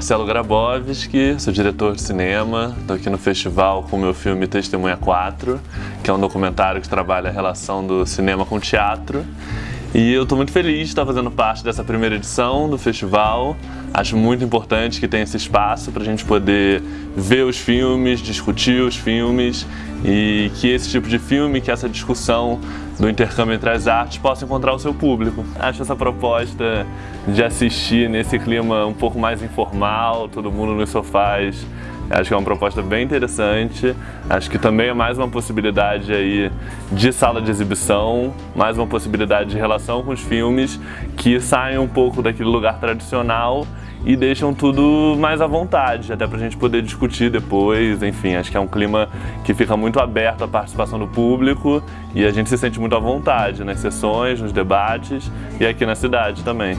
Marcelo Grabowski, sou diretor de cinema, estou aqui no festival com o meu filme Testemunha 4, que é um documentário que trabalha a relação do cinema com o teatro. E eu estou muito feliz de estar fazendo parte dessa primeira edição do festival. Acho muito importante que tenha esse espaço para a gente poder ver os filmes, discutir os filmes e que esse tipo de filme, que essa discussão do intercâmbio entre as artes possa encontrar o seu público. Acho essa proposta de assistir nesse clima um pouco mais informal, todo mundo nos sofás, Acho que é uma proposta bem interessante. Acho que também é mais uma possibilidade aí de sala de exibição, mais uma possibilidade de relação com os filmes que saem um pouco daquele lugar tradicional e deixam tudo mais à vontade, até para a gente poder discutir depois, enfim, acho que é um clima que fica muito aberto à participação do público e a gente se sente muito à vontade nas sessões, nos debates e aqui na cidade também.